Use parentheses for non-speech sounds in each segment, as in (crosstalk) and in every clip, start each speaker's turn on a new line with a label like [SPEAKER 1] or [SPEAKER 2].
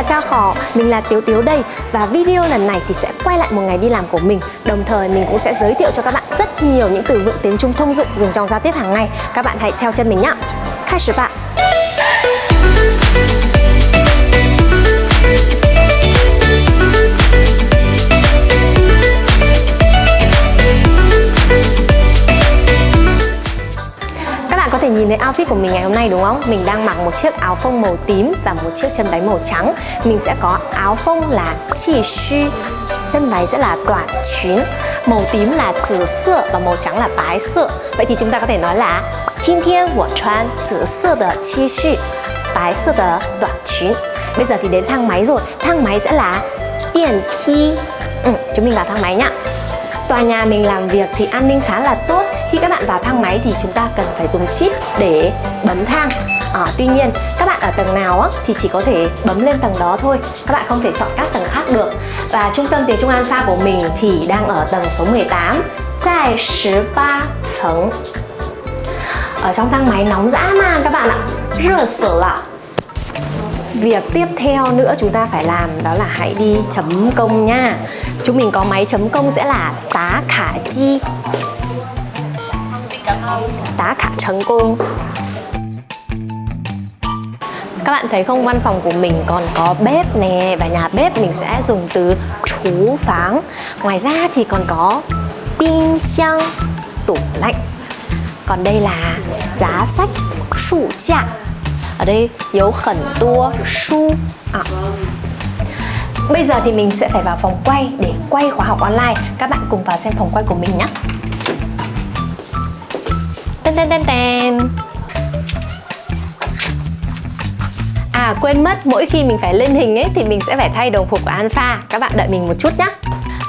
[SPEAKER 1] là Cha Khỏ, mình là Tiếu Tiếu đây Và video lần này thì sẽ quay lại một ngày đi làm của mình. Đồng thời mình cũng sẽ giới thiệu cho các bạn rất nhiều những từ vựng tiếng Trung thông dụng dùng trong giao tiếp hàng ngày. Các bạn hãy theo chân mình nhé Khai sử bạn thấy outfit của mình ngày hôm nay đúng không? Mình đang mặc một chiếc áo phông màu tím và một chiếc chân váy màu trắng Mình sẽ có áo phông là chi xu Chân váy sẽ là toàn chuyến Màu tím là tử sơ và màu trắng là bái sơ Vậy thì chúng ta có thể nói là 今天我穿紫色的 T 恤白色的短裙 Bây giờ thì đến thang máy rồi Thang máy sẽ là điện thi ừ, Chúng mình vào thang máy nhá Tòa nhà mình làm việc thì an ninh khá là tốt Khi các bạn vào thang máy thì chúng ta cần phải dùng chip để bấm thang. À, Tuy nhiên các bạn ở tầng nào á, thì chỉ có thể bấm lên tầng đó thôi. Các bạn không thể chọn các tầng khác được. Và trung tâm tiếng Trung Alpha của mình thì đang ở tầng số 18 Tại 13 tầng Ở trong thang máy nóng dã man các bạn ạ Rửa sửa ạ Việc tiếp theo nữa chúng ta phải làm đó là hãy đi chấm công nha. Chúng mình có máy chấm công sẽ là tá khả chi.
[SPEAKER 2] Cảm
[SPEAKER 1] Đã khả thành công các bạn thấy không? Văn phòng của mình còn có bếp nè, và nhà bếp mình sẽ dùng từ chú pháng. Ngoài ra thì còn có pin xiang, tủ lạnh. Còn đây là giá sách sụ chạ ở đây, dấu khẩn tua, su à. bây giờ thì mình sẽ phải vào phòng quay để quay khóa học online. Các bạn cùng vào xem phòng quay của mình nhé. Tên tên tên tên À quên mất mỗi khi mình phải lên hình ấy thì mình sẽ phải thay đồng phục của Alpha. Các bạn đợi mình một chút nhé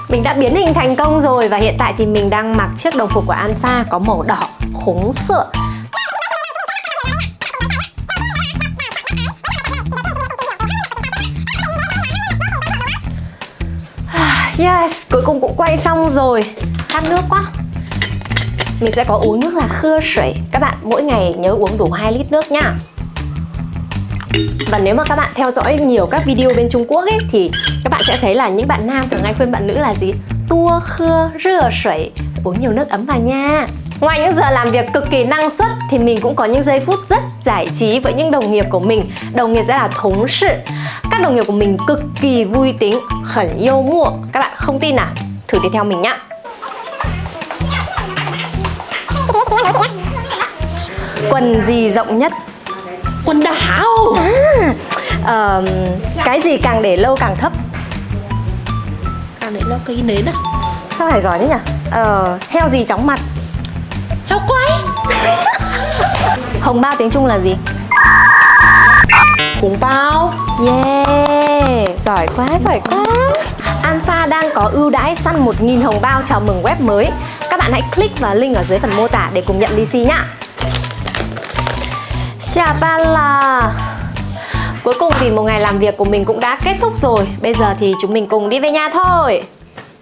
[SPEAKER 1] mình đã biến hình thành công rồi và hiện tại thì mình đang mặc chiếc đồng phục của Alpha có màu đỏ khủng sợ. (sighs) Yes, cuối cùng cũng quay xong rồi. Khát nước quá. Mình sẽ có uống nước là khưa sủi Các bạn mỗi ngày nhớ uống đủ 2 lít nước nha và nếu mà các bạn theo dõi nhiều các video bên Trung Quốc ấy Thì các bạn sẽ thấy là những bạn nam thường hay khuyên bạn nữ là gì? Tua khưa rửa sủi Uống nhiều nước ấm vào nha Ngoài những giờ làm việc cực kỳ năng suất thì mình cũng có những giây phút rất giải trí với những đồng nghiệp của mình. Đồng nghiệp sẽ là thống sự. Các đồng nghiệp của mình cực kỳ vui tính, khẩn yêu mua. Các bạn không tin à? Thử đi theo mình nhá. Quần gì rộng nhất?
[SPEAKER 2] Quần đảo
[SPEAKER 1] à, uh, Cái gì càng để lâu càng thấp?
[SPEAKER 2] Càng để lâu cái nến à?
[SPEAKER 1] Sao phải giỏi thế nhỉ? Uh, heo gì chóng mặt?
[SPEAKER 2] Heo quay (laughs)
[SPEAKER 1] Hồng bao tiếng Trung là gì?
[SPEAKER 2] Hùng bao
[SPEAKER 1] Yeah Giỏi quá, giỏi quá Alpha đang có ưu đãi săn 1.000 hồng bao chào mừng web mới bạn hãy click vào link ở dưới phần mô tả để cùng nhận lì xì nhá. Xà ba là Cuối cùng thì một ngày làm việc của mình cũng đã kết thúc rồi. Bây giờ thì chúng mình cùng đi về nhà thôi.